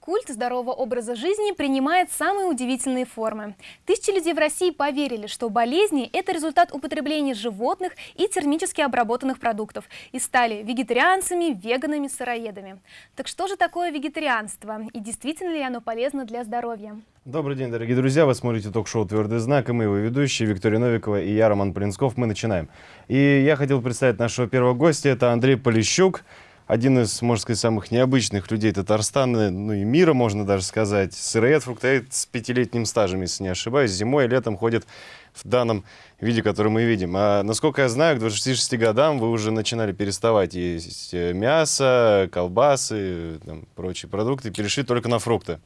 Культ здорового образа жизни принимает самые удивительные формы. Тысячи людей в России поверили, что болезни – это результат употребления животных и термически обработанных продуктов и стали вегетарианцами, веганами, сыроедами. Так что же такое вегетарианство и действительно ли оно полезно для здоровья? Добрый день, дорогие друзья. Вы смотрите ток-шоу «Твердый знак» и мы его ведущие Виктория Новикова и я, Роман Полинсков. Мы начинаем. И я хотел представить нашего первого гостя. Это Андрей Полищук один из, можно сказать, самых необычных людей Татарстана, ну и мира, можно даже сказать. Сыроед, фруктоед с пятилетним стажем, если не ошибаюсь. Зимой и летом ходит в данном виде, который мы видим. А насколько я знаю, к 26 годам вы уже начинали переставать есть э, мясо, колбасы, там, прочие продукты, перешли только на фрукты.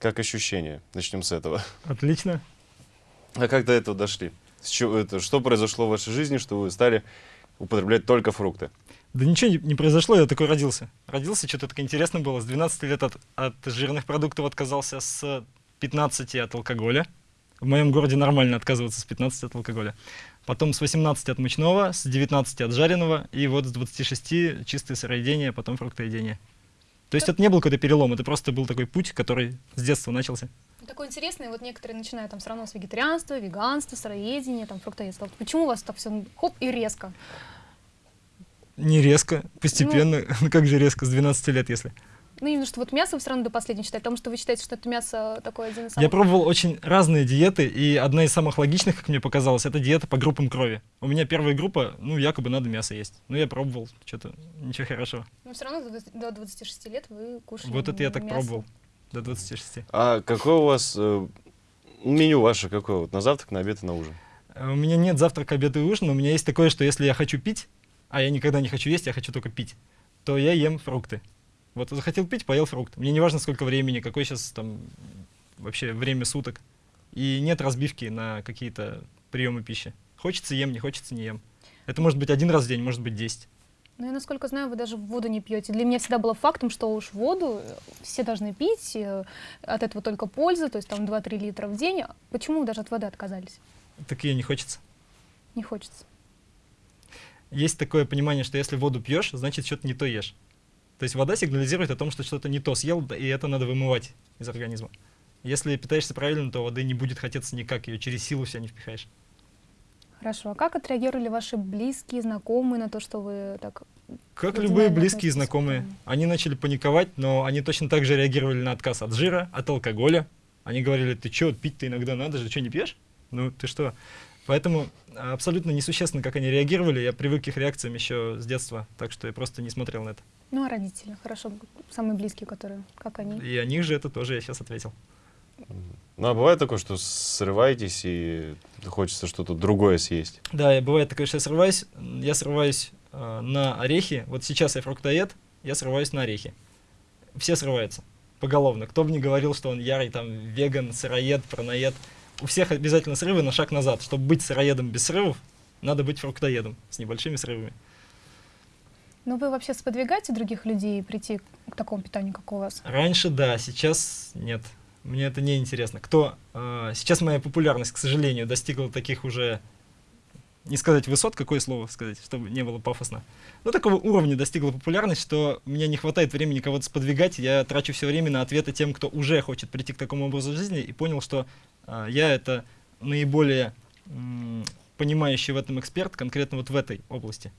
Как ощущение? Начнем с этого. Отлично. А как до этого дошли? Чего, это, что произошло в вашей жизни, что вы стали употреблять только фрукты? Да ничего не, не произошло, я такой родился. Родился, что-то такое интересно было. С 12 лет от, от жирных продуктов отказался, с 15 от алкоголя. В моем городе нормально отказываться с 15 от алкоголя. Потом с 18 от мучного, с 19 от жареного, и вот с 26 чистое сыроедение, потом фруктоедение. То есть это не был какой-то перелом, это просто был такой путь, который с детства начался. Такой интересный, вот некоторые начинают там все равно с вегетарианства, веганства, сыроедения, там фруктоедства. Почему у вас так все хоп и резко? Не резко, постепенно. Ну, как же резко, с 12 лет, если? Ну, именно что вот мясо вы все равно до последнего считаете, потому что вы считаете, что это мясо такое один из самых... Я пробовал очень разные диеты, и одна из самых логичных, как мне показалось, это диета по группам крови. У меня первая группа, ну, якобы надо мясо есть. Ну, я пробовал, что-то ничего хорошего. Но все равно до 26 лет вы кушаете Вот это я так мясо. пробовал, до 26. А какое у вас э, меню ваше какое? Вот на завтрак, на обед и на ужин? А У меня нет завтрака, обеда и ужина, у меня есть такое, что если я хочу пить, а я никогда не хочу есть, я хочу только пить, то я ем фрукты. Вот захотел пить, поел фрукт. Мне не важно, сколько времени, какое сейчас там вообще время суток. И нет разбивки на какие-то приемы пищи. Хочется ем, не хочется не ем. Это может быть один раз в день, может быть 10. Ну, я, насколько знаю, вы даже воду не пьете. Для меня всегда было фактом, что уж воду э, все должны пить, э, от этого только польза, то есть там 2-3 литра в день. Почему даже от воды отказались? Так ее не хочется. Не хочется. Есть такое понимание, что если воду пьешь, значит что-то не то ешь. То есть вода сигнализирует о том, что что-то не то съел, и это надо вымывать из организма. Если питаешься правильно, то воды не будет хотеться никак, ее через силу себя не впихаешь. Хорошо. А как отреагировали ваши близкие, знакомые на то, что вы так... Как любые близкие и знакомые, они начали паниковать, но они точно так же реагировали на отказ от жира, от алкоголя. Они говорили, ты что, пить-то иногда надо же, что, не пьешь? Ну, ты что? Поэтому абсолютно несущественно, как они реагировали. Я привык к их реакциям еще с детства, так что я просто не смотрел на это. Ну, а родители, хорошо, самые близкие, которые, как они? И о них же это тоже я сейчас ответил. Ну, а бывает такое, что срываетесь и хочется что-то другое съесть? Да, и бывает такое, что я срываюсь. Я срываюсь э, на орехи. Вот сейчас я фруктоед, я срываюсь на орехи. Все срываются поголовно. Кто бы ни говорил, что он ярый там веган, сыроед, праноед. У всех обязательно срывы на шаг назад. Чтобы быть сыроедом без срывов, надо быть фруктоедом с небольшими срывами. Ну, вы вообще сподвигаете других людей прийти к такому питанию, как у вас? Раньше да, сейчас нет. Мне это не интересно. Кто э, сейчас моя популярность, к сожалению, достигла таких уже не сказать высот, какое слово сказать, чтобы не было пафосно. Ну, такого уровня достигла популярность, что мне не хватает времени кого-то сподвигать. Я трачу все время на ответы тем, кто уже хочет прийти к такому образу жизни, и понял, что э, я это наиболее понимающий в этом эксперт, конкретно вот в этой области.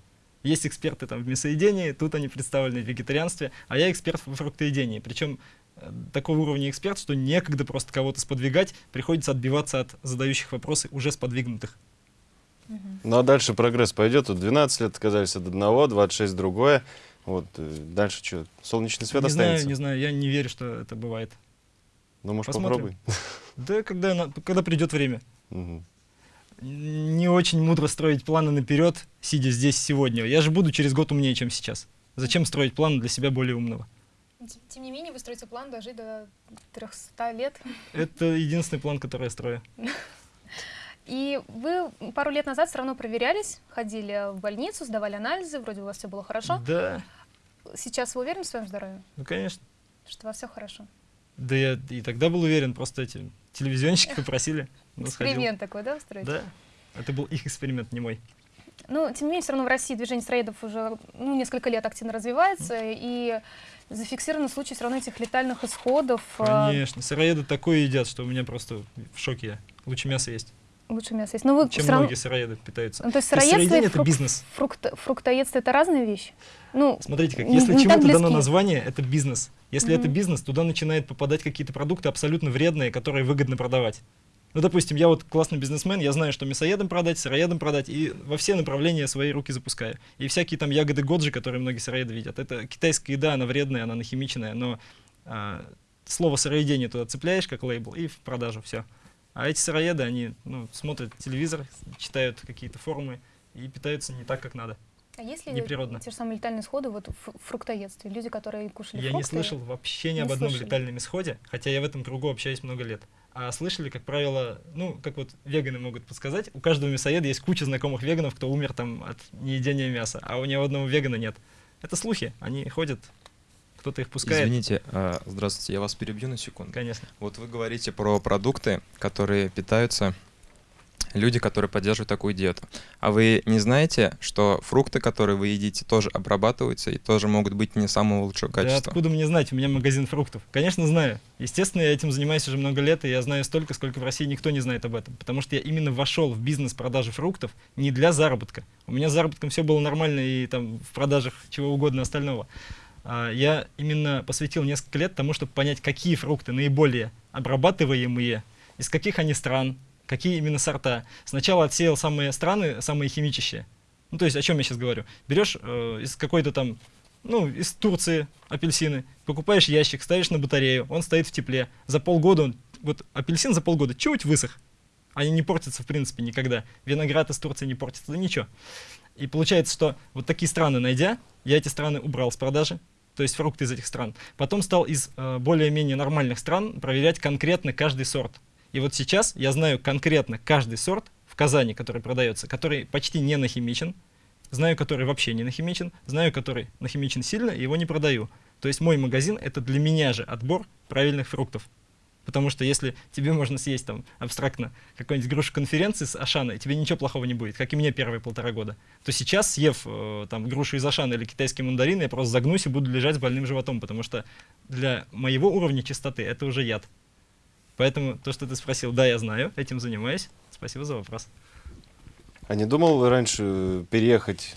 Есть эксперты там в мясоедении, тут они представлены в вегетарианстве, а я эксперт в фруктоедении. Причем э, такого уровня эксперт, что некогда просто кого-то сподвигать, приходится отбиваться от задающих вопросы уже сподвигнутых. Ну, а дальше прогресс пойдет. Вот 12 лет отказались от одного, 26 другое. Вот э, дальше что, солнечный свет не останется? знаю, не знаю, я не верю, что это бывает. Ну, может, Посмотрим. попробуй. Да, когда, когда придет время. Мгм. Не очень мудро строить планы наперед, сидя здесь сегодня. Я же буду через год умнее, чем сейчас. Зачем строить планы для себя более умного? Тем не менее, вы строите план дожить до 300 лет. Это единственный план, который я строю. И вы пару лет назад все равно проверялись, ходили в больницу, сдавали анализы, вроде у вас все было хорошо. Да, Сейчас вы уверены в своем здоровье, ну конечно. что у вас все хорошо? Да я и тогда был уверен, просто эти телевизионщики попросили. Ну, сходил. Эксперимент такой, да, устроить? Да. Это был их эксперимент, не мой. Но, тем не менее, все равно в России движение сыроедов уже ну, несколько лет активно развивается, и зафиксированы случаи все равно этих летальных исходов. а, Конечно, сыроеды такое едят, что у меня просто в шоке я. Лучше мясо есть, Лучше мясо есть. Но вы чем равно- многие сыроеды питаются. Ну, то есть сыроедство и сыроедение это фрук- бизнес. фрукт- фруктоедство это разные вещи? Ну, Смотрите, как если чему-то дано название, это бизнес. Если это Мгм. бизнес, туда начинают попадать какие-то продукты абсолютно вредные, которые выгодно продавать. Ну, допустим, я вот классный бизнесмен, я знаю, что мясоедам продать, сыроедам продать, и во все направления свои руки запускаю. И всякие там ягоды годжи, которые многие сыроеды видят, это китайская еда, она вредная, она нахимиченная, но а, слово сыроедение туда цепляешь как лейбл и в продажу, все. А эти сыроеды, они ну, смотрят телевизор, читают какие-то форумы и питаются не так, как надо. а если неприродно. те же самые летальные исходы вот в фруктоедстве? Люди, которые кушали Я фрукты... не слышал вообще ни об одном слышали. летальном исходе, хотя я в этом кругу общаюсь много лет. А слышали, как правило, ну, как вот веганы могут подсказать, у каждого мясоеда есть куча знакомых веганов, кто умер там от неедения мяса, а у ни одного вегана нет. Это слухи, они ходят, кто-то их пускает. Извините, а, здравствуйте, я вас перебью на секунду. Конечно. Вот вы говорите про продукты, которые питаются люди, которые поддерживают такую диету. А вы не знаете, что фрукты, которые вы едите, тоже обрабатываются и тоже могут быть не самого лучшего Да качества? откуда мне знать, у меня магазин фруктов. Конечно, знаю. Естественно, я этим занимаюсь уже много лет, и я знаю столько, сколько в России никто не знает об этом. Потому что я именно вошел в бизнес продажи фруктов не для заработка. У меня с заработком все было нормально и там в продажах чего угодно остального. А, Я именно посвятил несколько лет тому, чтобы понять, какие фрукты наиболее обрабатываемые, из каких они стран, какие именно сорта. Сначала отсеял самые страны, самые химичащие. Ну, то есть, о чем я сейчас говорю? Берешь э, из какой-то там ну, из Турции апельсины, покупаешь ящик, ставишь на батарею, он стоит в тепле. За полгода он, вот апельсин за полгода чуть высох. Они не портятся, в принципе, никогда. Виноград из Турции не портится, да ничего. И получается, что вот такие страны найдя, я эти страны убрал с продажи, то есть фрукты из этих стран. Потом стал из э, более-менее нормальных стран проверять конкретно каждый сорт. И вот сейчас я знаю конкретно каждый сорт в Казани, который продается, который почти не нахимичен, знаю, который вообще не нахимичен, знаю, который нахимичен сильно, и его не продаю. То есть мой магазин — это для меня же отбор правильных фруктов. Потому что если тебе можно съесть там абстрактно какую-нибудь грушу конференции с Ашана, тебе ничего плохого не будет, как и мне первые полтора года, то сейчас, съев э, там грушу из Ашана или китайский мандарин, я просто загнусь и буду лежать с больным животом, потому что для моего уровня чистоты это уже яд. Поэтому то, что ты спросил, да, я знаю, этим занимаюсь. Спасибо за вопрос. А не думал раньше переехать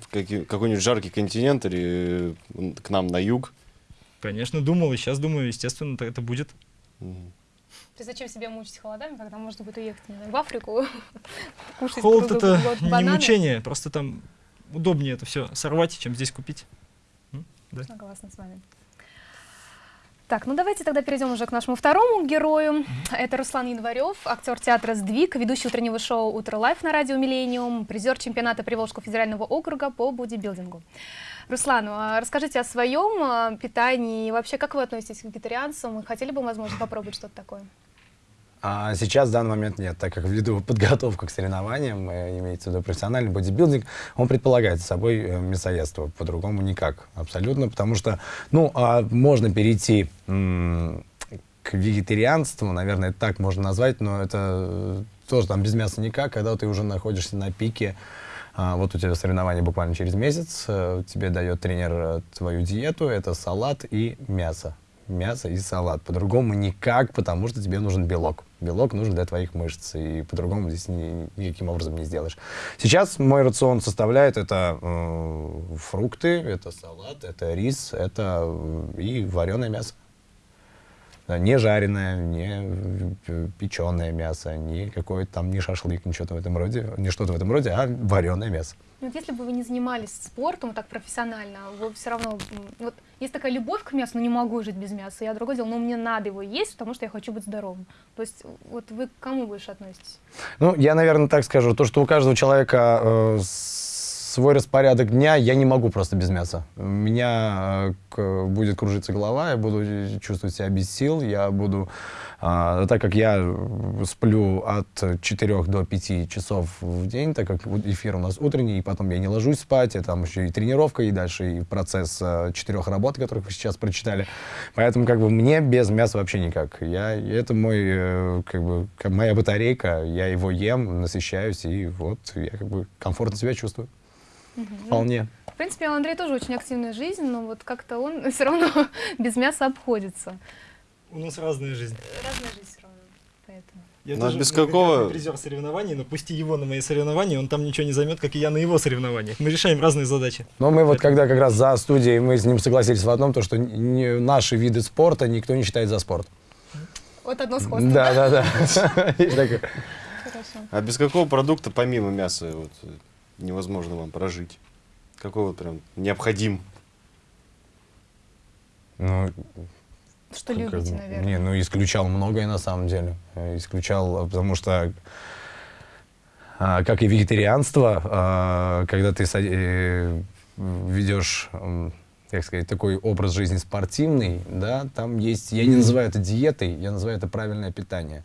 в какой-нибудь жаркий континент или к нам на юг? Конечно, думал, и сейчас думаю, естественно, так это будет. Ты зачем себя мучить холодами, когда можно будет уехать не знаю, в Африку, кушать Холод круглый это год не бананы? мучение, просто там удобнее это все сорвать, чем здесь купить. Согласна с вами. Так, ну давайте тогда перейдем уже к нашему второму герою. Это Руслан Январев, актер театра «Сдвиг», ведущий утреннего шоу «Утро лайф» на радио «Миллениум», призер чемпионата Приволжского федерального округа по бодибилдингу. Руслан, а расскажите о своем а, питании и вообще, как вы относитесь к вегетарианцам? Хотели бы, возможно, попробовать что-то такое? А сейчас в данный момент нет, так как ввиду подготовку к соревнованиям, э, имеется в виду профессиональный бодибилдинг, он предполагает за собой э, мясоедство, по-другому никак, абсолютно, потому что, ну, а можно перейти к вегетарианству, наверное, это так можно назвать, но это э, тоже там без мяса никак, когда ты уже находишься на пике, а, вот у тебя соревнования буквально через месяц, тебе дает тренер твою диету, это салат и мясо. Мясо и салат. По-другому никак, потому что тебе нужен белок. Белок нужен для твоих мышц, и по-другому здесь ни- никаким образом не сделаешь. Сейчас мой рацион составляет это э, фрукты, это салат, это рис, это э, и вареное мясо. Не жареное, не печеное мясо, не какое-то там, не шашлык, что-то в этом роде, не что-то в этом роде, а вареное мясо. Ну, Вот если бы вы не занимались спортом так профессионально, вы все равно... Вот есть такая любовь к мясу, но не могу жить без мяса. Я другое дело, но мне надо его есть, потому что я хочу быть здоровым. То есть вот вы к кому больше относитесь? Ну, я, наверное, так скажу. То, что у каждого человека э, свой распорядок дня я не могу просто без мяса. У меня э, будет кружиться голова, я буду чувствовать себя без сил, я буду... а, так как я э, сплю от 4 до 5 часов в день, так как эфир у нас утренний, и потом я не ложусь спать, и там еще и тренировка, и дальше и процесс э, четырех работ, которых вы сейчас прочитали. Поэтому как бы мне без мяса вообще никак. Я, это мой, э, как бы, моя батарейка, я его ем, насыщаюсь, и вот я как бы комфортно себя чувствую. Вполне. В принципе, у Андрея тоже очень активная жизнь, но вот как-то он все равно без мяса обходится. У нас разная жизнь. Разная жизнь все равно. Поэтому. Я Ну, а тоже без какого- призер соревнований, но пусти его на мои соревнования, он там ничего не займет, как и я на его соревнованиях. Мы решаем разные задачи. Но мы вот когда как раз за студией, мы с ним согласились в одном, то, что не- наши виды спорта никто не считает за спорт. Вот одно сходство. Да, да, да. Хорошо. А без какого продукта, помимо мяса, вот, э, невозможно вам прожить? Какой вот прям необходим? Ну, Что Как любите, наверное. Не, ну исключал многое на самом деле. Исключал, э, потому что а, как и вегетарианство, а, когда ты э, ведешь, как сказать, такой образ жизни спортивный, да, там есть, я не называю это диетой, я называю это правильное питание.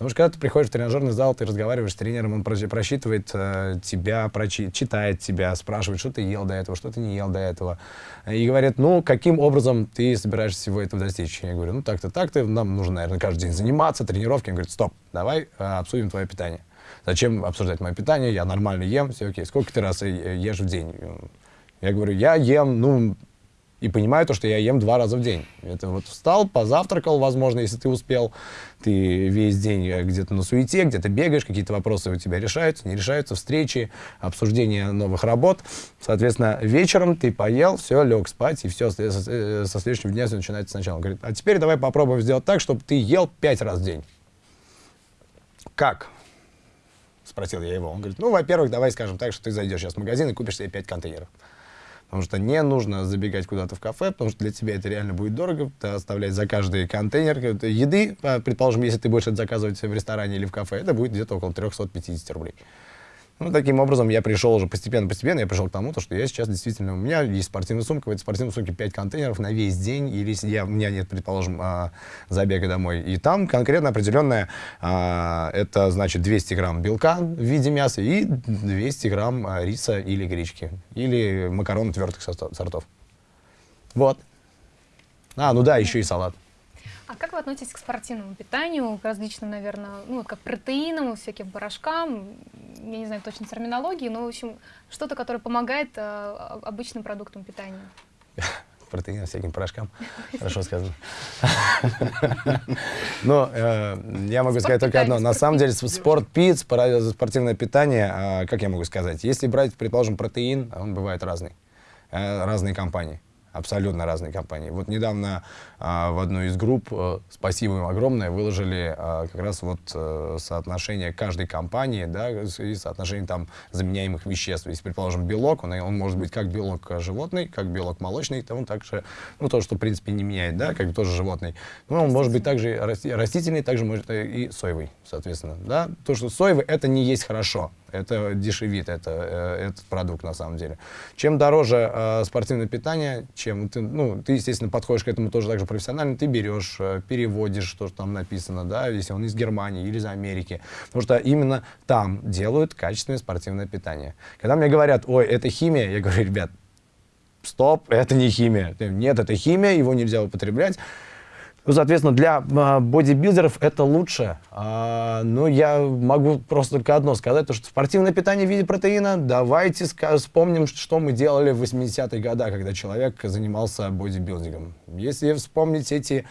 Потому что когда ты приходишь в тренажерный зал, ты разговариваешь с тренером, он просчи- просчитывает э, тебя, прочи- читает тебя, спрашивает, что ты ел до этого, что ты не ел до этого. И говорит, ну, каким образом ты собираешься всего этого достичь? Я говорю, ну, так-то, так-то, нам нужно, наверное, каждый день заниматься, тренировки. Он говорит, стоп, давай э, обсудим твое питание. Зачем обсуждать мое питание? Я нормально ем, все окей. Сколько ты раз э, ешь в день? Я говорю, я ем, ну, и понимаю то, что я ем два раза в день. Это вот встал, позавтракал, возможно, если ты успел, ты весь день э, где-то на суете, где-то бегаешь, какие-то вопросы у тебя решаются, не решаются, встречи, обсуждение новых работ. Соответственно, вечером ты поел, все, лег спать, и все, со, э, со следующего дня все начинается сначала. Он говорит, а теперь давай попробуем сделать так, чтобы ты ел пять раз в день. Как? Спросил я его. Он говорит, ну, во-первых, давай скажем так, что ты зайдешь сейчас в магазин и купишь себе пять контейнеров. Потому что не нужно забегать куда-то в кафе, потому что для тебя это реально будет дорого. Ты оставлять за каждый контейнер э, еды, предположим, если ты будешь это заказывать в ресторане или в кафе, это будет где-то около 350 рублей. Ну, таким образом, я пришел уже постепенно-постепенно, я пришел к тому, то, что я сейчас действительно, у меня есть спортивная сумка, в этой спортивной сумке 5 контейнеров на весь день, или если я, у меня нет, предположим, а, забега домой, и там конкретно определенное, а, это значит 200 грамм белка в виде мяса и 200 грамм а, риса или гречки, или макарон твердых сорто- сортов. Вот. А, ну да, еще и салат. А как вы относитесь к спортивному питанию, к различным, наверное, ну, как протеинам, всяким порошкам, я не знаю точно терминологии, но, в общем, что-то, которое помогает э, обычным продуктам питания? протеина, всяким порошкам. Хорошо сказано. Но э, я могу сказать только одно. На самом деле, спорт-пит, спора- спортивное питание, а, как я могу сказать, если брать, предположим, протеин, он бывает разный. Э, Разные компании. Абсолютно разные компании. Вот недавно а, в одной из групп, э, спасибо им огромное, выложили а, как раз вот э, соотношение каждой компании, да, и соотношение там заменяемых веществ. Если, предположим, белок, он, он может быть как белок животный, как белок молочный, то он также, ну, то, что, в принципе, не меняет, да, как тоже животный. Но он может быть также расти- растительный, также может э, и соевый, соответственно, да. То, что соевый, это не есть хорошо, это дешевит, это, э, этот продукт на самом деле. Чем дороже э, спортивное питание, чем ты, ну, ты, естественно, подходишь к этому тоже так же профессионально, ты берешь, э, переводишь, что там написано, да, если он из Германии или из Америки, потому что именно там делают качественное спортивное питание. Когда мне говорят, ой, это химия, я говорю, ребят, стоп, это не химия. Нет, это химия, его нельзя употреблять. Ну, соответственно, для а, бодибилдеров это лучше. А, но я могу просто только одно сказать, то, что спортивное питание в виде протеина, давайте вспомним, что мы делали в 80-е годы, когда человек занимался бодибилдингом. Если вспомнить эти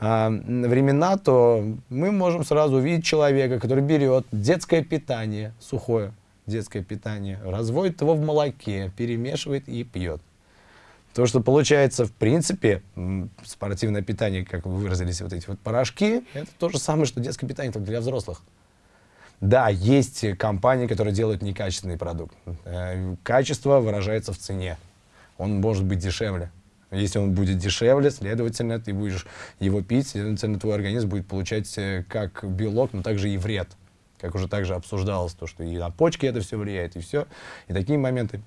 а, времена, то мы можем сразу увидеть человека, который берет детское питание, сухое детское питание, разводит его в молоке, перемешивает и пьет. То, что получается, в принципе, спортивное питание, как вы выразились, вот эти вот порошки, это то же самое, что детское питание, только для взрослых. Да, есть компании, которые делают некачественный продукт. Э, Качество выражается в цене. Он может быть дешевле. Если он будет дешевле, следовательно, ты будешь его пить, следовательно, твой организм будет получать э, как белок, но также и вред. Как уже также обсуждалось, то, что и на почки это все влияет, и все. И такие моменты.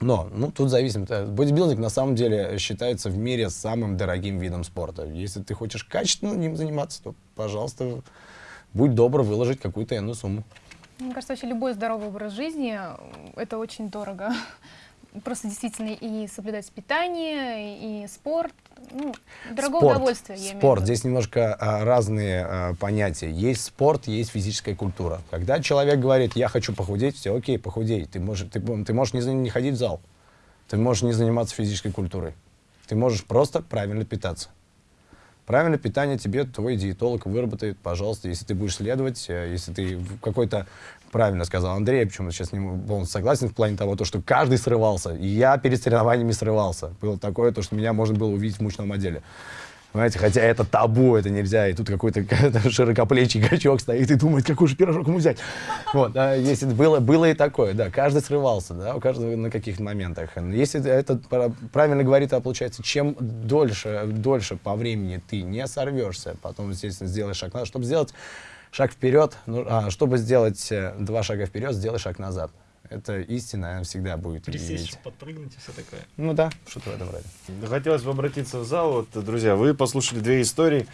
Но, ну, тут зависит. Э, Бодибилдинг на самом деле считается в мире самым дорогим видом спорта. Если ты хочешь качественно ним заниматься, то, пожалуйста, будь добр выложить какую-то иную сумму. Мне кажется, вообще любой здоровый образ жизни это очень дорого. Просто действительно и соблюдать питание, и спорт. Ну, дорогое спорт, удовольствие, я Спорт. Здесь немножко а, разные а, понятия. Есть спорт, есть физическая культура. Когда человек говорит, я хочу похудеть, все окей, похудей. Ты можешь, ты, ты можешь не, не ходить в зал. Ты можешь не заниматься физической культурой. Ты можешь просто правильно питаться. Правильное питание тебе твой диетолог выработает, пожалуйста, если ты будешь следовать, э, если ты какой-то, правильно сказал Андрей, почему сейчас с ним полностью согласен в плане того, то, что каждый срывался. И я перед соревнованиями срывался. Было такое, то, что меня можно было увидеть в мучном отделе. Понимаете, хотя это табу, это нельзя, и тут какой-то широкоплечий качок стоит и думает, какой же пирожок ему взять. Вот, да, если было, было и такое, да, каждый срывался, да, у каждого на каких-то моментах. Если это пра- правильно говорит, а получается, чем дольше, дольше по времени ты не сорвешься, потом, естественно, сделаешь шаг назад, чтобы сделать шаг вперед, ну, а, чтобы сделать э, два шага вперед, сделай шаг назад. Это истина, она всегда будет Присесть, иметь. подпрыгнуть и все такое. Ну да, что-то в этом роде. Хотелось бы обратиться в зал. Вот, друзья, вы послушали две истории.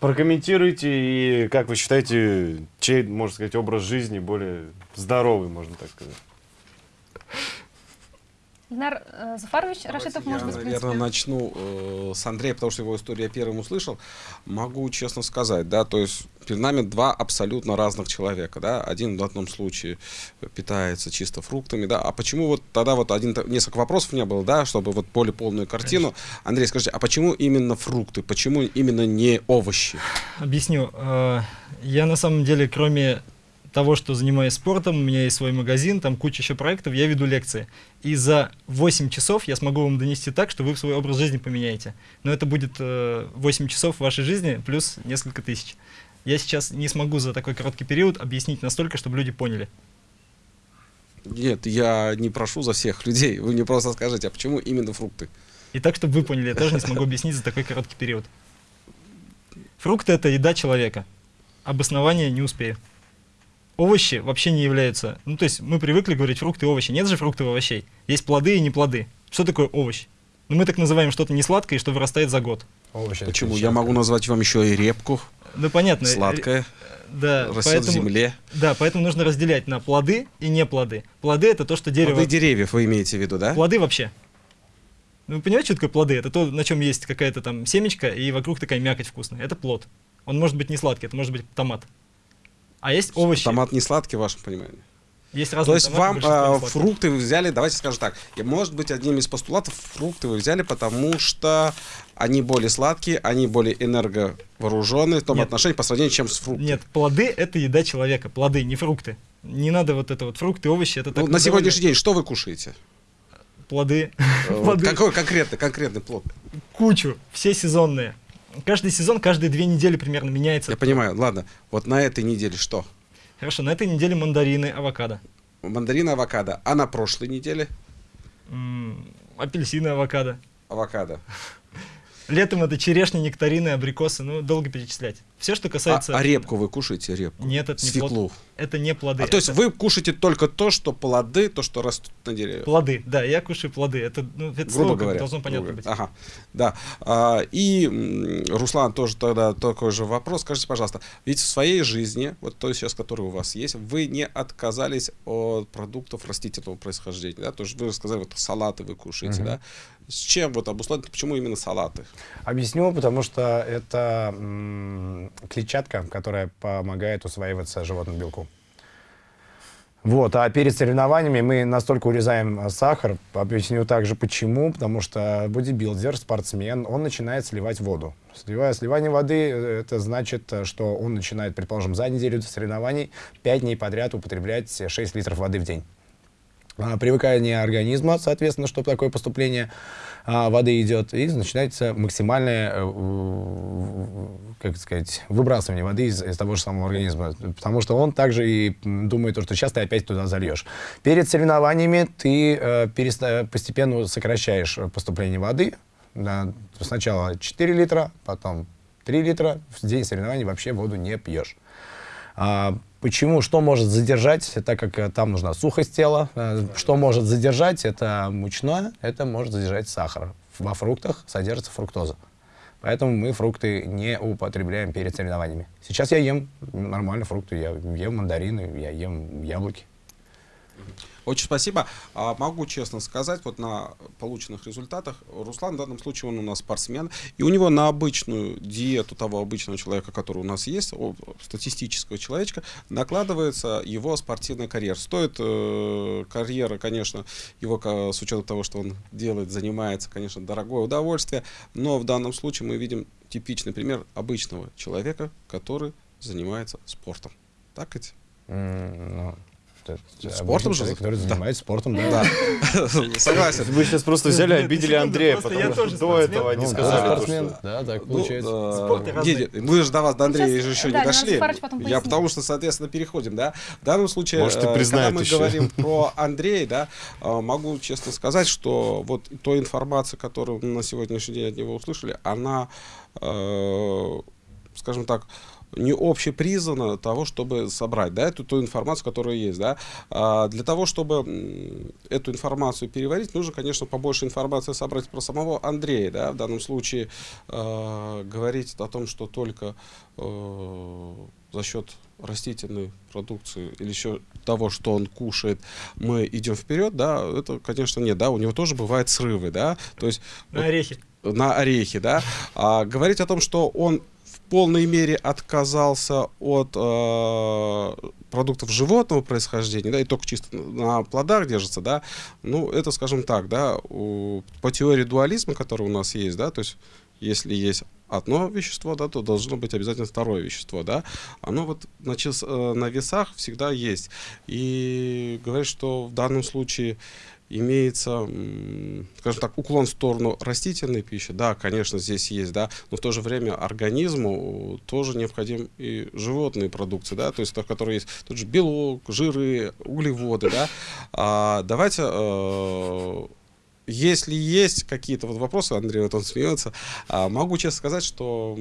Прокомментируйте и как вы считаете, чей, можно сказать, образ жизни более здоровый, можно так сказать. Ильнар э, Зафарович, Давайте Рашитов, я, может быть, наверное, принципе. начну э, с Андрея, потому что его историю я первым услышал. Могу честно сказать, да, то есть перед нами два абсолютно разных человека, да. Один в одном случае питается чисто фруктами, да. А почему вот тогда вот один несколько вопросов у меня было, да, чтобы вот более полную картину. Андрей, скажите, а почему именно фрукты? Почему именно не овощи? Объясню. Э, Я на самом деле, кроме того, что занимаюсь спортом, у меня есть свой магазин, там куча еще проектов, я веду лекции. И за 8 часов я смогу вам донести так, что вы свой образ жизни поменяете. Но это будет э, 8 часов вашей жизни плюс несколько тысяч. Я сейчас не смогу за такой короткий период объяснить настолько, чтобы люди поняли. Нет, я не прошу за всех людей. Вы мне просто скажите, а почему именно фрукты? И так, чтобы вы поняли, я тоже не смогу объяснить за такой короткий период. Фрукты — это еда человека. Обоснование не успею. Овощи вообще не являются... Ну, то есть мы привыкли говорить фрукты и овощи. Нет же фруктов и овощей. Есть плоды и не плоды. Что такое овощ? Ну, мы так называем что-то не сладкое, что вырастает за год. Овощи, Почему? Я могу назвать вам еще и репку, Ну, понятно. сладкое, Да, растет в поэтому, земле. да, поэтому нужно разделять на плоды и не плоды. Плоды — это то, что дерево... Плоды деревьев вы имеете в виду, да? Плоды вообще. Ну, вы понимаете, что такое плоды? Это то, на чем есть какая-то там семечка, и вокруг такая мякоть вкусная. Это плод. Он может быть не сладкий, это может быть томат. А есть овощи. Томат не сладкий, в вашем понимании. Есть То разные есть томаты, вам э, фрукты вы взяли, давайте скажем так, и может быть одним из постулатов фрукты вы взяли, потому что они более сладкие, они более энерговооруженные в том Нет. отношении по сравнению чем с фруктами. Нет, плоды — это еда человека. Плоды, не фрукты. Не надо вот это вот фрукты, овощи, это Ну, так на называли. сегодняшний день что вы кушаете? Плоды. Э, вот Плоды. Какой конкретный, конкретный плод? Кучу. Все сезонные. Каждый сезон, каждые две недели примерно меняется. Я понимаю, ладно. Вот на этой неделе что? Хорошо, на этой неделе мандарины, авокадо. Мандарин, авокадо. А на прошлой неделе? М, апельсины, авокадо. Авокадо. Летом это черешни, нектарины, абрикосы. Ну, долго перечислять. Все, что А, касается... а репку вы кушаете, репку? Нет, это не плод. Свеклу. Это не плоды. А то есть это вы кушаете только то, что плоды, то, что растут на деревьях? Плоды, да, я кушаю плоды. Это, ну, это грубо слово говоря. должно понятно грубо быть. Ага, да. А, и, Руслан, тоже тогда такой же вопрос. Скажите, пожалуйста, ведь в своей жизни, вот той сейчас, которая у вас есть, вы не отказались от продуктов растительного происхождения, да? То есть вы сказали, вот салаты вы кушаете, Мгм. да? С чем вот обусловлено, почему именно салаты? Объясню, потому что это клетчатка, которая помогает усваиваться животному белку. Вот, а перед соревнованиями мы настолько урезаем а, сахар. Объясню также почему. Потому что бодибилдер, спортсмен, он начинает сливать воду. Сливая, сливание воды, э, это значит, э, что он начинает, предположим, за неделю до соревнований 5 дней подряд употреблять 6 литров воды в день. А, привыкание организма, соответственно, чтобы такое поступление а, воды идет, и начинается максимальное, э, как сказать, выбрасывание воды из, из того же самого организма, потому что он также и думает, что сейчас ты опять туда зальешь. Перед соревнованиями ты э, постепенно сокращаешь поступление воды, сначала 4 литра, потом 3 литра, в день соревнований вообще воду не пьешь. Почему? Что может задержать, так как э, там нужна сухость тела. Э, Что может задержать, это мучное, это может задержать сахар. Во фруктах содержится фруктоза. Поэтому мы фрукты не употребляем перед соревнованиями. Сейчас я ем нормально фрукты, я ем мандарины, я ем яблоки. Очень спасибо. А, могу честно сказать, вот на полученных результатах, Руслан в данном случае он у нас спортсмен, и у него на обычную диету того обычного человека, который у нас есть, статистического человечка, накладывается его спортивная карьера. Стоит э, карьера, конечно, его с учетом того, что он делает, занимается, конечно, дорогое удовольствие, но в данном случае мы видим типичный пример обычного человека, который занимается спортом. Так ведь? М, ну, это Спортом же который занимается спортом, да. Согласен. Вы сейчас просто взяли, обидели Андрея, потому что до этого они Ну, сказали, да, так Ну, получается. э, мы же до вас, до Андрея, еще не дошли. Я потому что, соответственно, переходим, да. В данном случае, э, когда мы говорим про Андрея, да, э, могу честно сказать, что вот той информация, которую мы на сегодняшний день от него услышали, она, скажем так, не общепризнана того, чтобы собрать, да, эту ту информацию, которая есть, да. А для того, чтобы эту информацию переварить, нужно, конечно, побольше информации собрать про самого Андрея, да, в данном случае э, говорить о том, что только э, за счет растительной продукции или еще того, что он кушает, мы идем вперед, да, это, конечно, нет, да, у него тоже бывают срывы, да, то есть На вот орехи. на орехи, да, а говорить о том, что он полной мере отказался от э, продуктов животного происхождения, да, и только чисто на плодах держится, да, ну, это, скажем так, да, у- по теории дуализма, которая у нас есть, да, то есть если есть одно вещество, да, то должно быть обязательно второе вещество, да, оно вот на, чис- э, на весах всегда есть. И говорит, что в данном случае имеется, скажем так, уклон в сторону растительной пищи, да, конечно, здесь есть, да, но в то же время организму тоже необходим и животные продукции, да, то есть, в которой есть тот же белок, жиры, углеводы, да. А, давайте э, если есть какие-то вот вопросы, Андрей вот он смеется, а, могу честно сказать, что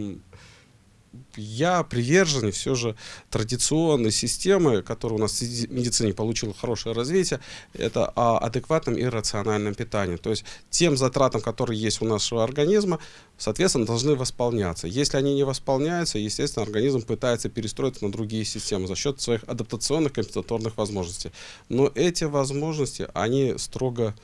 я привержен все же традиционной системы, которая у нас в меди- медицине получила хорошее развитие, это о адекватном и рациональном питании. То есть тем затратам, которые есть у нашего организма, соответственно, должны восполняться. Если они не восполняются, естественно, организм пытается перестроиться на другие системы за счет своих адаптационных компенсаторных возможностей. Но эти возможности, они строго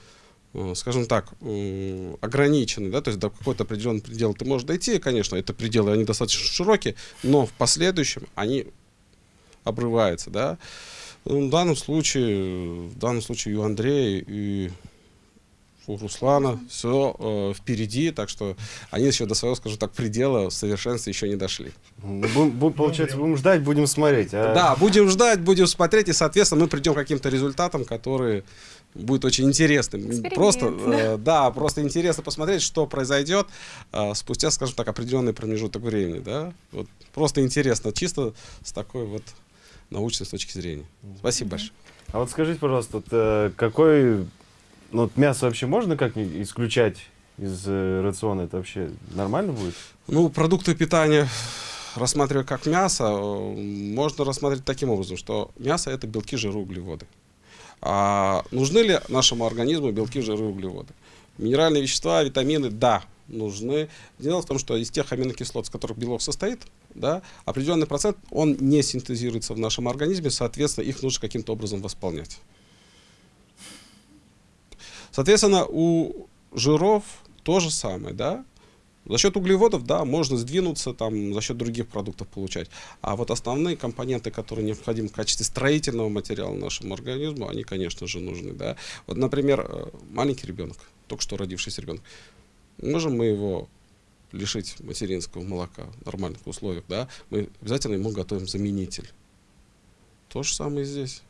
скажем так, м, ограничены, да, то есть до какой-то определенный предел ты можешь дойти, конечно, это пределы, они достаточно широкие, но в последующем они обрываются, да. Ну, В данном случае, в данном случае и у Андрея, и у Руслана все впереди, так что они еще до своего, скажем так, предела совершенства еще не дошли. Ну, будем- будем, получается, будем ждать, будем смотреть. а? Да, будем ждать, будем смотреть, и, соответственно, мы придем к каким-то результатам, которые будет очень интересным. Эксперимент, Просто, э, да, просто интересно посмотреть, что произойдет э, спустя, скажем так, определенный промежуток времени, да. Вот просто интересно, чисто с такой вот научной точки зрения. Спасибо большое. А вот скажите, пожалуйста, вот, э, какой... Ну, вот мясо вообще можно как исключать из э, рациона? Это вообще нормально будет? Ну, продукты питания рассматривая как мясо, можно рассмотреть таким образом, что мясо это белки, жиры, углеводы. А нужны ли нашему организму белки, жиры, углеводы? Минеральные вещества, витамины, да, нужны. Дело в том, что из тех аминокислот, из которых белок состоит, да, определенный процент, он не синтезируется в нашем организме, соответственно, их нужно каким-то образом восполнять. Соответственно, у жиров то же самое, да, за счет углеводов, да, можно сдвинуться, там, за счет других продуктов получать. А вот основные компоненты, которые необходимы в качестве строительного материала нашему организму, они, конечно же, нужны, да. Вот, например, э, маленький ребенок, только что родившийся ребенок, можем мы его лишить материнского молока в нормальных условиях, да, мы обязательно ему готовим заменитель. То же самое здесь.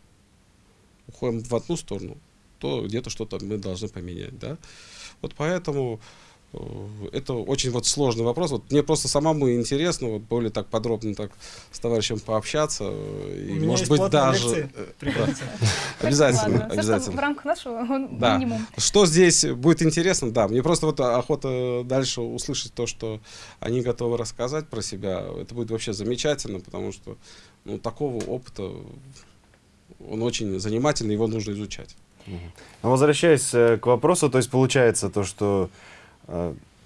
Уходим в одну сторону, то где-то что-то мы должны поменять, да. Вот поэтому Это очень вот сложный вопрос. Вот мне просто самому интересно вот более так подробно так с товарищем пообщаться. э, И, У меня может есть быть, даже... э. Обязательно, обязательно. в рамках нашего Да. минимум. Что здесь будет интересно, да, мне просто вот охота дальше услышать то, что они готовы рассказать про себя. Это будет вообще замечательно, потому что ну, такого опыта, он очень занимательный, его нужно изучать. Но возвращаясь э, к вопросу, то есть получается то, что э,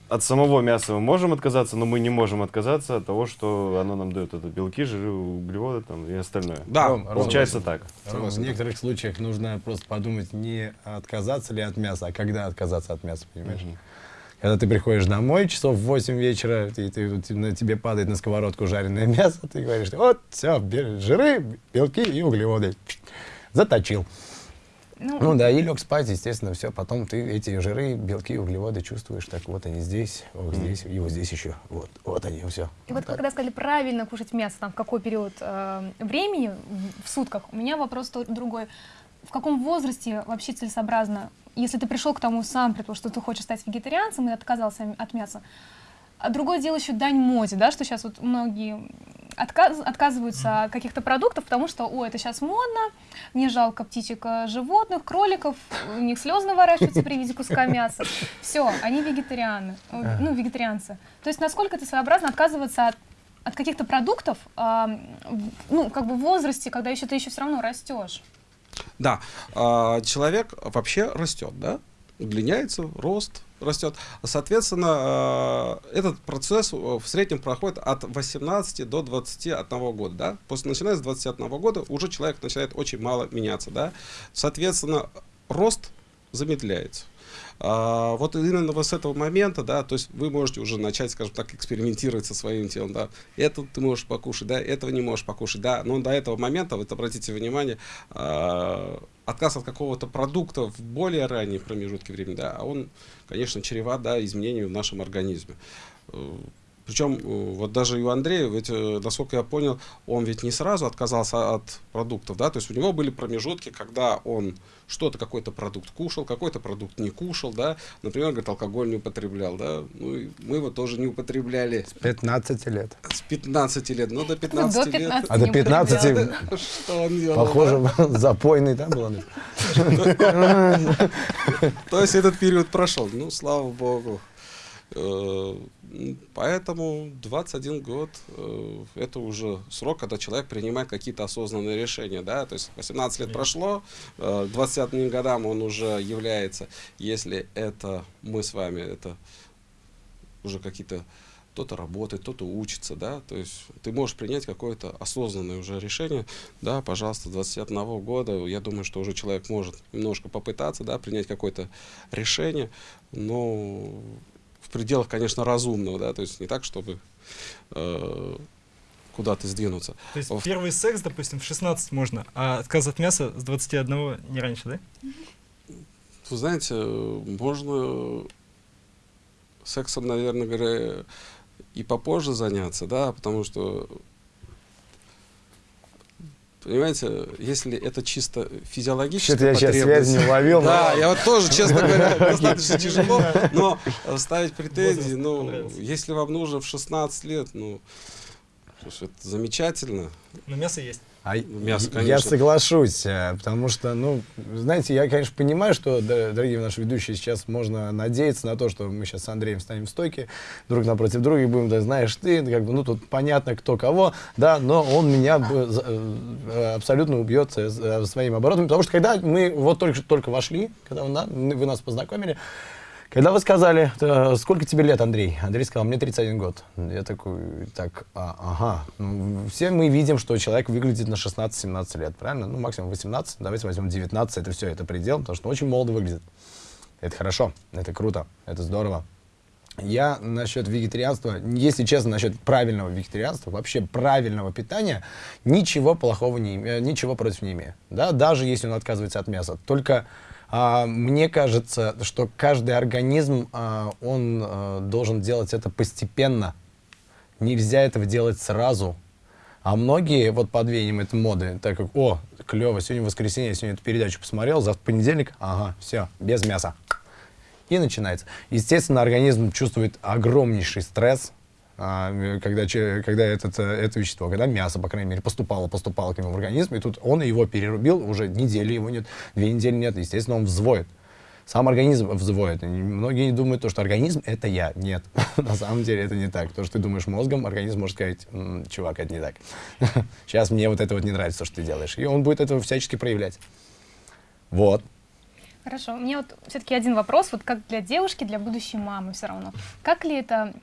от самого мяса мы можем отказаться, но мы не можем отказаться от того, что оно нам дает. Это белки, жиры, углеводы там, и остальное. Да, Ром, Ром, Получается так. Ром, в некоторых случаях нужно просто подумать, не отказаться ли от мяса, а когда отказаться от мяса, понимаешь? Когда ты приходишь домой часов в 8 вечера, и ты, ты- на тебе падает на сковородку жареное мясо, ты говоришь, вот, все, жиры, белки и углеводы. Заточил. Ну, Ну да, и лег спать, естественно, все. Потом ты эти жиры, белки, углеводы чувствуешь, так вот они здесь, вот здесь, и вот здесь еще. Вот, вот они, все. И вот когда сказали правильно кушать мясо, там в какой период э, времени в- сутках, у меня вопрос то- другой. В каком возрасте вообще целесообразно, если ты пришел к тому сам, предположим, что ты хочешь стать вегетарианцем и отказался от мяса, а другое дело еще дань моде, да, что сейчас вот многие отказ- отказываются от каких-то продуктов, потому что, о, это сейчас модно, мне жалко птичек, э, животных, кроликов, у них слезы наворачиваются при виде куска мяса. Все, они вегетарианы, э, ну, вегетарианцы. То есть насколько это своеобразно отказываться от, от каких-то продуктов, в- ну, как бы в возрасте, когда еще ты еще все равно растешь. Да, а, человек вообще растет, да, удлиняется, рост растет. Соответственно, а, этот процесс э, в среднем проходит от 18 до 21 года, да. После начиная с 21 года уже человек начинает очень мало меняться, да. Соответственно, рост замедляется. А, вот именно вот с этого момента, да, то есть вы можете уже начать, скажем так, экспериментировать со своим телом, да, это ты можешь покушать, да, этого не можешь покушать, да, но до этого момента, вот обратите внимание, а, отказ от какого-то продукта в более ранние промежутки времени, да, а он, конечно, чреват, да, изменению в нашем организме. Причем э, вот даже и у Андрея, ведь, э, насколько я понял, он ведь не сразу отказался от продуктов, да, то есть у него были промежутки, когда он что-то, какой-то продукт кушал, какой-то продукт не кушал, да, например, говорит, алкоголь не употреблял, да, ну и мы его тоже не употребляли 15 лет. с 15 лет, ну до 15 До 15 лет. А до не 15 употреблял. Что он делал? Похоже, запойный, да, был? Да? То есть этот период прошел, ну, слава богу. Э, Поэтому 21 год э, это уже срок, когда человек принимает какие-то осознанные решения. Да? То есть 18 лет прошло, э, к 21 годам он уже является, если это мы с вами, это уже какие-то кто-то работает, кто-то учится, да, то есть ты можешь принять какое-то осознанное уже решение, да, пожалуйста, с 21 года, я думаю, что уже человек может немножко попытаться, да, принять какое-то решение, но пределах, конечно, разумного, да, то есть не так, чтобы э, куда-то сдвинуться. То есть Во- первый секс, допустим, в 16 можно, а отказ от мяса с 21 не раньше, да? Вы знаете, можно сексом, наверное, говоря, и попозже заняться, да, потому что, понимаете, если это чисто физиологическая Что-то я сейчас потребность- связь не уловил. но- Да, я вот тоже, честно говоря, достаточно тяжело, но ставить претензии, ну, если вам нужно в 16 лет, ну, это замечательно. Но мясо есть. А Мясо, я конечно. соглашусь, э, потому что, ну, знаете, я, конечно, понимаю, что, дорогие наши ведущие, сейчас можно надеяться на то, что мы сейчас с Андреем станем в стойке, друг напротив друга и будем, да, знаешь ты, как бы, ну, тут понятно, кто кого, да, но он меня э, абсолютно убьет э, с- э, своим оборотом, потому что когда мы вот только, только вошли, когда он вы нас познакомили, когда вы сказали, э, сколько тебе лет, Андрей? Андрей сказал, мне 31 год. Я такой, так, а, ага. Ну, все мы видим, что человек выглядит на 16-17 лет, правильно? Ну, максимум 18, давайте возьмем 19, это все, это предел, потому что очень молодо выглядит. Это хорошо, это круто, это здорово. Я насчет вегетарианства, если честно, насчет правильного вегетарианства, вообще правильного питания, ничего плохого не имею, ничего против не имею. Да, даже если он отказывается от мяса. Только мне кажется, что каждый организм, а, он а, должен делать это постепенно. Нельзя этого делать сразу. А многие вот под веянием этой моды, так как, о, клево, сегодня воскресенье, я сегодня эту передачу посмотрел, завтра понедельник, ага, все, без мяса. И начинается. Естественно, организм чувствует огромнейший стресс, а, когда, когда этот, э, это вещество, когда мясо, по крайней мере, поступало, поступало к нему в организм, и тут он его перерубил, уже недели его нет, две недели нет, естественно, он взвоет. Сам организм взвоет. И многие думают, то, что организм — это я. Нет, на самом деле это не так. То, что ты думаешь мозгом, организм может сказать, чувак, это не так. Сейчас мне вот это вот не нравится, то, что ты делаешь. И он будет это всячески проявлять. Вот. Хорошо. У меня вот все-таки один вопрос, вот как для девушки, для будущей мамы все равно. Как ли это,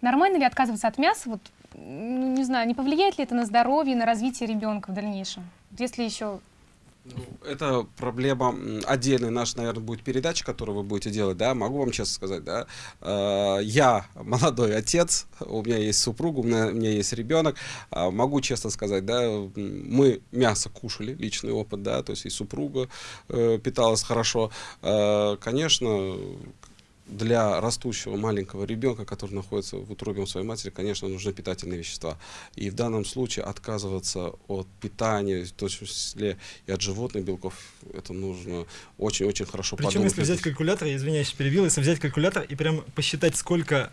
нормально ли отказываться от мяса, вот, ну, не знаю, не повлияет ли это на здоровье, на развитие ребенка в дальнейшем? Если еще ну, это проблема отдельная. Наша, наверное, будет передача, которую вы будете делать, да, могу вам честно сказать, да, э, я молодой отец, у меня есть супруга, у меня, у меня есть ребенок, э, могу честно сказать, да, мы мясо кушали, личный опыт, да, то есть и супруга э, питалась хорошо, конечно, для растущего маленького ребенка, который находится в утробе своей матери, конечно, нужны питательные вещества. И в данном случае отказываться от питания, в том числе и от животных белков, это нужно очень-очень хорошо Причем, подумать. если взять калькулятор, я извиняюсь, перебил, если взять калькулятор и прям посчитать, сколько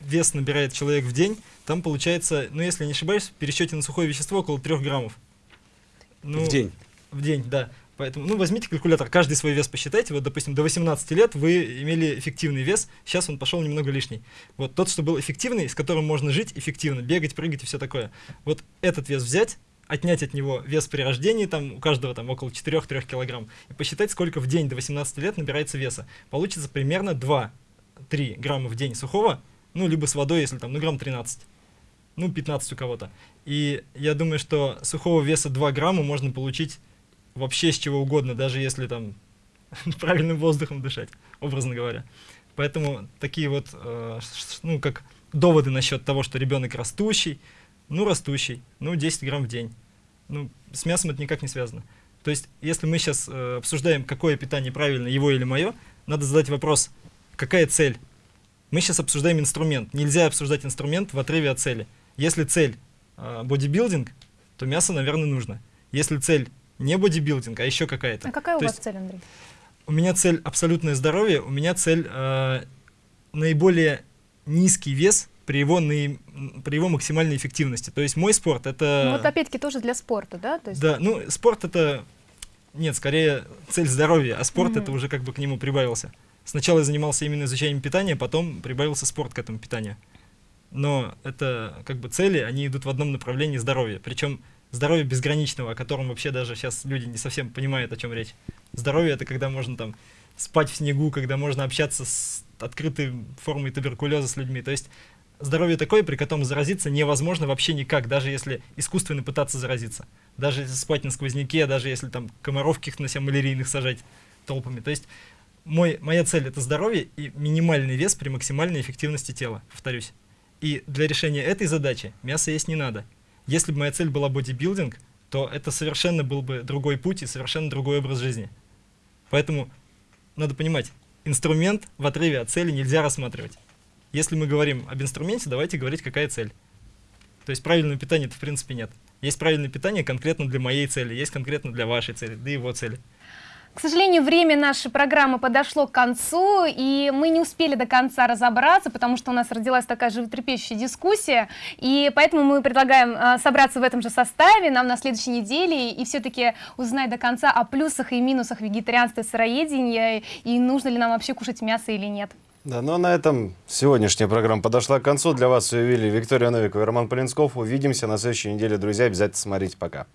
вес набирает человек в день, там получается, ну если не ошибаюсь, в пересчете на сухое вещество около 3 граммов. Ну, в день? В день, да. Поэтому, ну, возьмите калькулятор, каждый свой вес посчитайте. Вот, допустим, до 18 лет вы имели эффективный вес, сейчас он пошел немного лишний. Вот тот, что был эффективный, с которым можно жить эффективно, бегать, прыгать и все такое. Вот этот вес взять, отнять от него вес при рождении, там у каждого там около 4-3 килограмм, и посчитать, сколько в день до 18 лет набирается веса. Получится примерно 2-3 грамма в день сухого, ну, либо с водой, если там, ну, грамм 13 ну, 15 у кого-то. И я думаю, что сухого веса 2 грамма можно получить вообще с чего угодно, даже если там правильным воздухом дышать, образно говоря. Поэтому такие вот, э, ну, как доводы насчет того, что ребенок растущий, ну, растущий, ну, 10 грамм в день. Ну, с мясом это никак не связано. То есть, если мы сейчас э, обсуждаем, какое питание правильно, его или мое, надо задать вопрос, какая цель? Мы сейчас обсуждаем инструмент. Нельзя обсуждать инструмент в отрыве от цели. Если цель э, бодибилдинг, то мясо, наверное, нужно. Если цель не бодибилдинг, а еще какая-то. А какая То у вас есть, цель, Андрей? У меня цель абсолютное здоровье, у меня цель э, наиболее низкий вес при его, наи, при его максимальной эффективности. То есть мой спорт это... Ну, вот опять-таки тоже для спорта, да? То есть... Да, ну спорт это... Нет, скорее цель здоровья, а спорт Мгм. это уже как бы к нему прибавился. Сначала я занимался именно изучением питания, потом прибавился спорт к этому питанию. Но это как бы цели, они идут в одном направлении здоровья. Причем здоровье безграничного, о котором вообще даже сейчас люди не совсем понимают, о чем речь. Здоровье это когда можно там спать в снегу, когда можно общаться с открытой формой туберкулеза с людьми. То есть здоровье такое, при котором заразиться невозможно вообще никак, даже если искусственно пытаться заразиться. Даже если спать на сквозняке, даже если там комаров каких-то на себя малярийных сажать толпами. То есть мой, моя цель это здоровье и минимальный вес при максимальной эффективности тела, повторюсь. И для решения этой задачи мясо есть не надо. Если бы моя цель была бодибилдинг, то это совершенно был бы другой путь и совершенно другой образ жизни. Поэтому надо понимать, инструмент в отрыве от цели нельзя рассматривать. Если мы говорим об инструменте, давайте говорить, какая цель. То есть правильного питания-то в принципе нет. Есть правильное питание конкретно для моей цели, есть конкретно для вашей цели, для его цели. К сожалению, время нашей программы подошло к концу, и мы не успели до конца разобраться, потому что у нас родилась такая животрепещущая дискуссия, и поэтому мы предлагаем э, собраться в этом же составе нам на следующей неделе и все-таки узнать до конца о плюсах и минусах вегетарианства и сыроедения, и нужно ли нам вообще кушать мясо или нет. Да, ну а на этом сегодняшняя программа подошла к концу. Для вас ее вели Виктория Новикова и Роман Полинсков. Увидимся на следующей неделе, друзья. Обязательно смотрите. Пока.